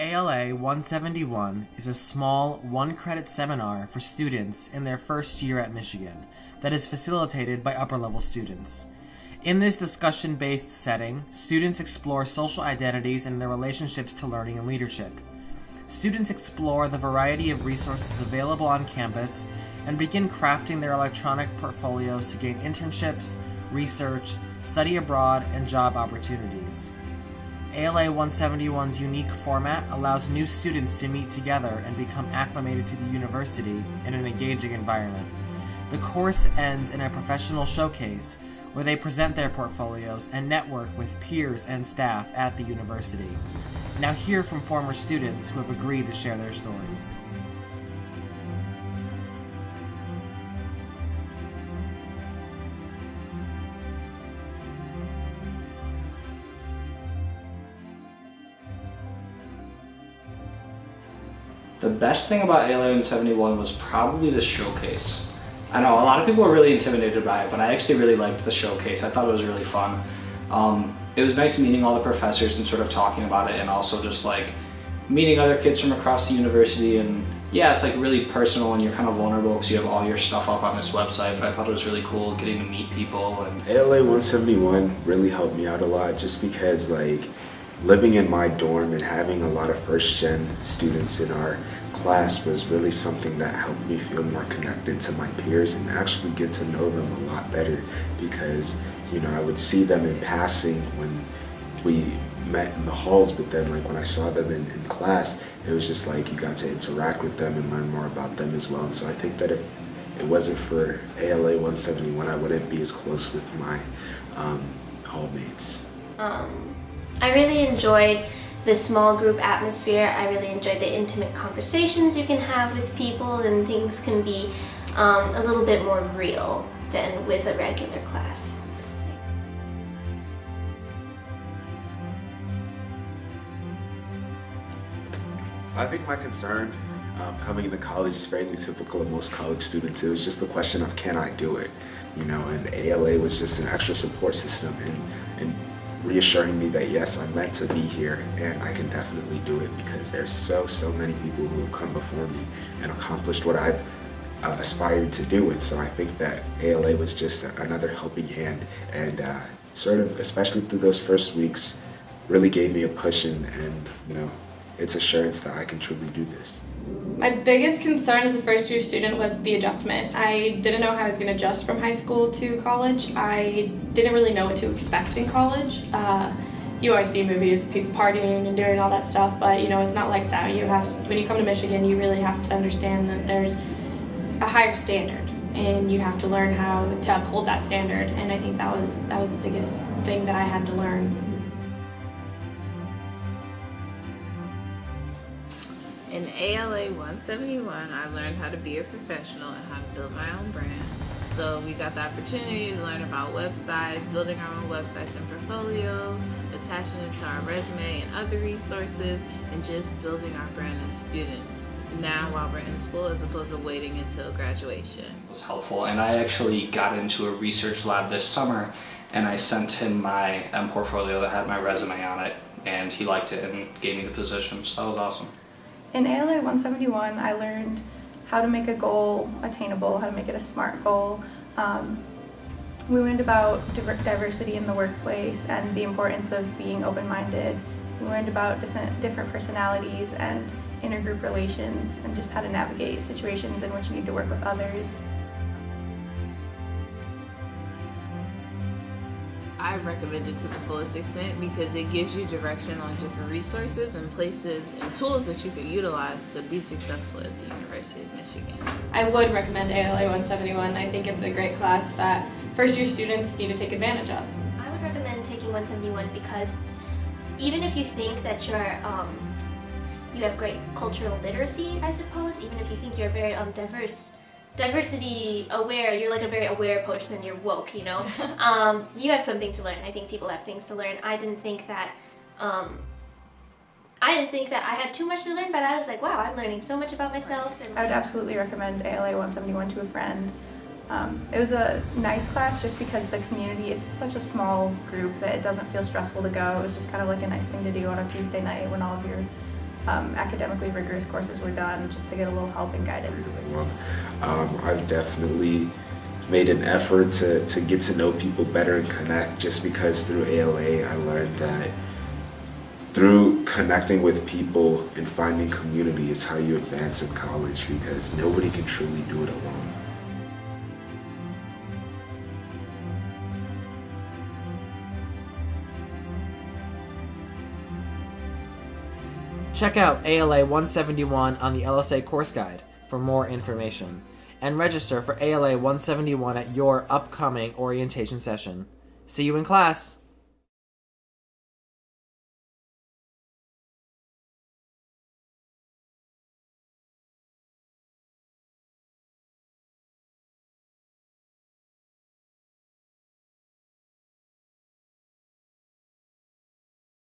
ALA 171 is a small one credit seminar for students in their first year at Michigan that is facilitated by upper level students. In this discussion based setting, students explore social identities and their relationships to learning and leadership. Students explore the variety of resources available on campus and begin crafting their electronic portfolios to gain internships, research, study abroad, and job opportunities. ALA 171's unique format allows new students to meet together and become acclimated to the university in an engaging environment. The course ends in a professional showcase where they present their portfolios and network with peers and staff at the university. Now hear from former students who have agreed to share their stories. The best thing about ALA 171 was probably the showcase. I know a lot of people were really intimidated by it, but I actually really liked the showcase. I thought it was really fun. Um, it was nice meeting all the professors and sort of talking about it and also just like meeting other kids from across the university and yeah, it's like really personal and you're kind of vulnerable because you have all your stuff up on this website, but I thought it was really cool getting to meet people and ALA 171 really helped me out a lot just because like living in my dorm and having a lot of first gen students in our class was really something that helped me feel more connected to my peers and actually get to know them a lot better because you know I would see them in passing when we met in the halls but then like when I saw them in, in class it was just like you got to interact with them and learn more about them as well and so I think that if it wasn't for ALA 171 I wouldn't be as close with my um, hallmates. Um, I really enjoyed the small group atmosphere. I really enjoyed the intimate conversations you can have with people and things can be um, a little bit more real than with a regular class. I think my concern um, coming into college is fairly typical of most college students. It was just a question of can I do it? You know, and ALA was just an extra support system and, and reassuring me that yes, I'm meant to be here and I can definitely do it because there's so, so many people who have come before me and accomplished what I've uh, aspired to do. And so I think that ALA was just another helping hand and uh, sort of, especially through those first weeks, really gave me a push and, and you know, its assurance that I can truly do this. My biggest concern as a first year student was the adjustment. I didn't know how I was going to adjust from high school to college. I didn't really know what to expect in college. Uh, you always see movies, people partying and doing all that stuff, but you know it's not like that. You have to, when you come to Michigan, you really have to understand that there's a higher standard, and you have to learn how to uphold that standard. And I think that was that was the biggest thing that I had to learn In ALA 171, I learned how to be a professional and how to build my own brand. So we got the opportunity to learn about websites, building our own websites and portfolios, attaching it to our resume and other resources, and just building our brand as students. Now while we're in school as opposed to waiting until graduation. It was helpful and I actually got into a research lab this summer and I sent him my M portfolio that had my resume on it and he liked it and gave me the position so that was awesome. In ALA 171, I learned how to make a goal attainable, how to make it a SMART goal. Um, we learned about diversity in the workplace and the importance of being open-minded. We learned about different personalities and intergroup relations and just how to navigate situations in which you need to work with others. I recommend it to the fullest extent because it gives you direction on different resources and places and tools that you can utilize to be successful at the University of Michigan. I would recommend ALA 171. I think it's a great class that first year students need to take advantage of. I would recommend taking 171 because even if you think that you're um, you have great cultural literacy, I suppose, even if you think you're very um, diverse diversity aware, you're like a very aware person, you're woke, you know? um, you have something to learn. I think people have things to learn. I didn't think that, um, I didn't think that I had too much to learn, but I was like, wow, I'm learning so much about myself. And, I would absolutely recommend ALA 171 to a friend. Um, it was a nice class just because the community is such a small group that it doesn't feel stressful to go. It was just kind of like a nice thing to do on a Tuesday night when all of your um, academically rigorous courses were done, just to get a little help and guidance. Um, I've definitely made an effort to, to get to know people better and connect just because through ALA I learned that through connecting with people and finding community is how you advance in college because nobody can truly do it alone. Check out ALA 171 on the LSA course guide for more information and register for ALA 171 at your upcoming orientation session. See you in class!